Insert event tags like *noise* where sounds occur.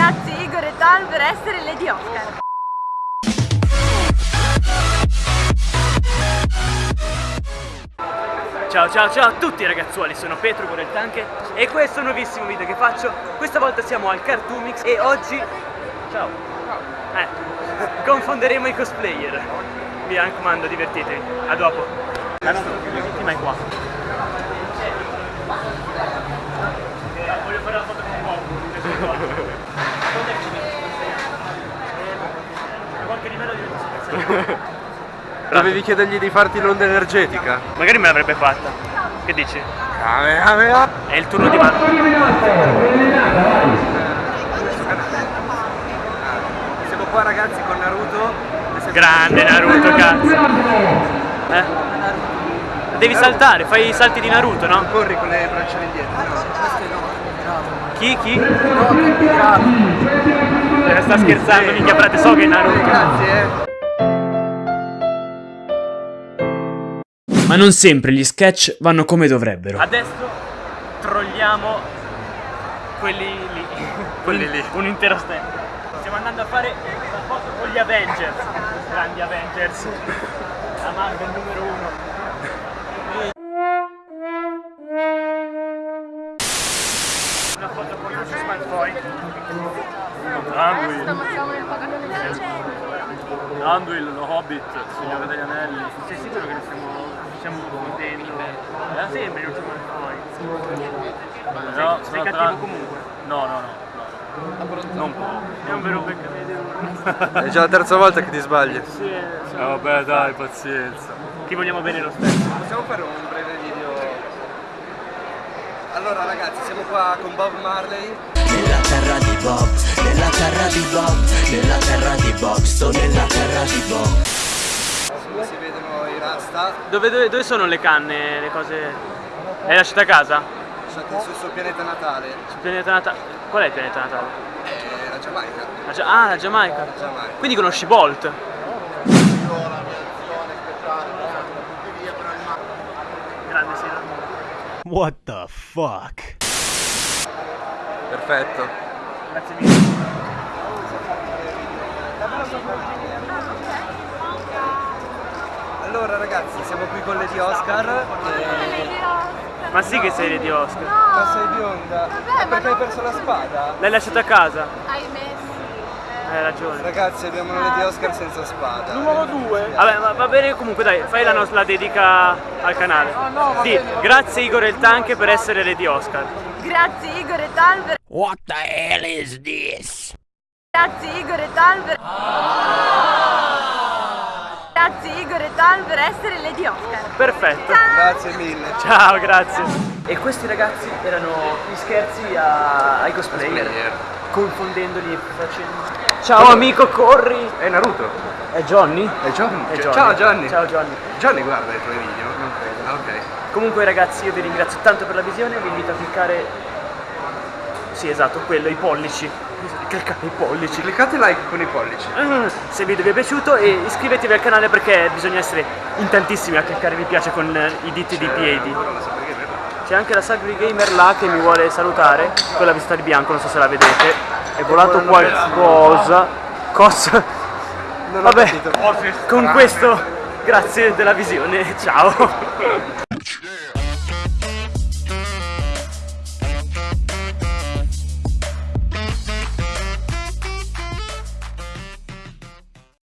Grazie Igor e Tal per essere Lady Oscar. Ciao ciao ciao a tutti ragazzuoli, sono Petro Goreltanche e questo è un nuovissimo video che faccio. Questa volta siamo al Cartoomix e oggi... Ciao eh, Confonderemo i cosplayer. Mi raccomando, divertitevi, a dopo. Ah no, l'ultima è qua. Voglio fare la foto con Bob Dovevi chiedergli di farti l'onda energetica. Magari me l'avrebbe fatta. Che dici? È il turno di mano. Siamo qua ragazzi con Naruto. Grande Naruto, cazzo. Eh? Devi saltare, fai i salti di Naruto, no? Corri con le braccia indietro. No, Chi? Chi? no, Eh, sta scherzando, minchia frate, so che è Naruto. Grazie, eh. Ma non sempre gli sketch vanno come dovrebbero. Adesso trolliamo quelli lì. Quelli lì. Un intero stand. Stiamo andando a fare la foto con gli Avengers. Grandi Avengers. La Marvel numero uno. Una foto con Lucius Malfoy. Anduil. Anduil, lo Hobbit, Signore degli Anelli. Sei sicuro che ne stiamo, stiamo confondendo? Eh? Sembri Lucius Malfoy. No, sei cattivo comunque. No, no, no. Non può. È un vero peccato. *laughs* È già la terza volta che ti sbagli. Sì, sì. vabbè dai, pazienza. Ti vogliamo bene lo stesso. Possiamo fare un breve video? Allora ragazzi, siamo qua con Bob Marley. Nella terra di Bob, nella terra di Bob, nella terra di Bob, sto Si vedono i rasta. Dove, dove, dove sono le canne, le cose? L'hai lasciata a casa? Lasciate sul suo pianeta natale. Sul pianeta Natale. Qual è il pianeta Natale? Eh, la Giamaica. La Gia- ah, la Giamaica. Giamaica. Quindi conosci Bolt? Grande Sina. What the fuck? Perfetto. Grazie mille. Allora ragazzi, siamo qui con Lady Oscar. E... Ma sì che sei di Oscar. Ma sei bionda? Ma perché hai perso la spada? L'hai lasciata a casa? Hai messo. Hai ragione. Ragazzi, abbiamo una Lady Oscar senza spada. Numero 2 Vabbè, ma va bene comunque dai, fai la, nostra, la dedica al canale. Sì, grazie Igor El Tanche per essere Lady Oscar. Grazie Igor e Tal per... What the hell is this? Grazie Igor e Tal per... E Tal per essere Lady Oscar. Perfetto. Grazie mille. Ciao, grazie. E questi ragazzi erano gli scherzi a- ai cosplayer, Cosplayer. confondendoli facendo... Ciao amico, corri! È Naruto. È Johnny? È Johnny. È Johnny. Ciao Johnny. Ciao Johnny. Johnny guarda i tuoi video. Non credo. Ah, ok. Comunque ragazzi io vi ringrazio tanto per la visione, vi invito a cliccare... Sì esatto, quello, i pollici. Cliccate i pollici. Cliccate like con i pollici. Mm, Se il video vi è piaciuto e iscrivetevi al canale perché bisogna essere in tantissimi a cliccare mi piace con eh, i diti di piedi. C'è anche la Sagri Gamer là che mi vuole salutare, con la vista di bianco, non so se la vedete. È volato qualcosa. Cosa? Vabbè, capito. con questo grazie della visione, ciao. *laughs*